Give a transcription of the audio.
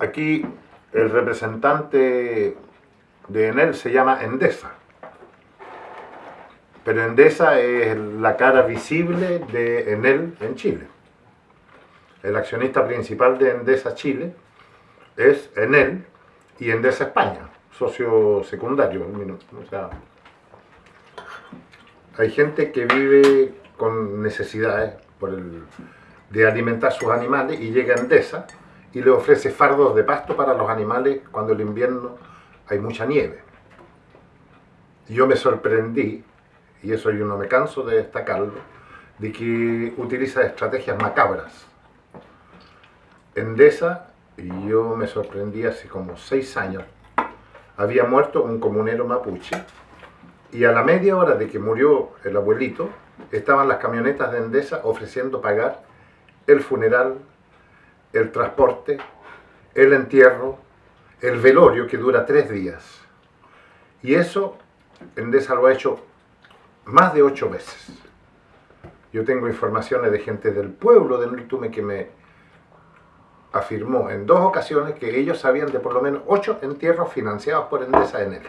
Aquí el representante de Enel se llama Endesa. Pero Endesa es la cara visible de Enel en Chile. El accionista principal de Endesa Chile es Enel y Endesa España, socio secundario. O sea, hay gente que vive con necesidades por el, de alimentar sus animales y llega a Endesa y le ofrece fardos de pasto para los animales cuando el invierno hay mucha nieve. Yo me sorprendí, y eso yo no me canso de destacarlo, de que utiliza estrategias macabras. Endesa, y yo me sorprendí hace como seis años, había muerto un comunero mapuche, y a la media hora de que murió el abuelito, estaban las camionetas de Endesa ofreciendo pagar el funeral, el transporte, el entierro, el velorio que dura tres días. Y eso Endesa lo ha hecho más de ocho veces. Yo tengo informaciones de gente del pueblo de Nultume que me afirmó en dos ocasiones que ellos sabían de por lo menos ocho entierros financiados por Endesa en él.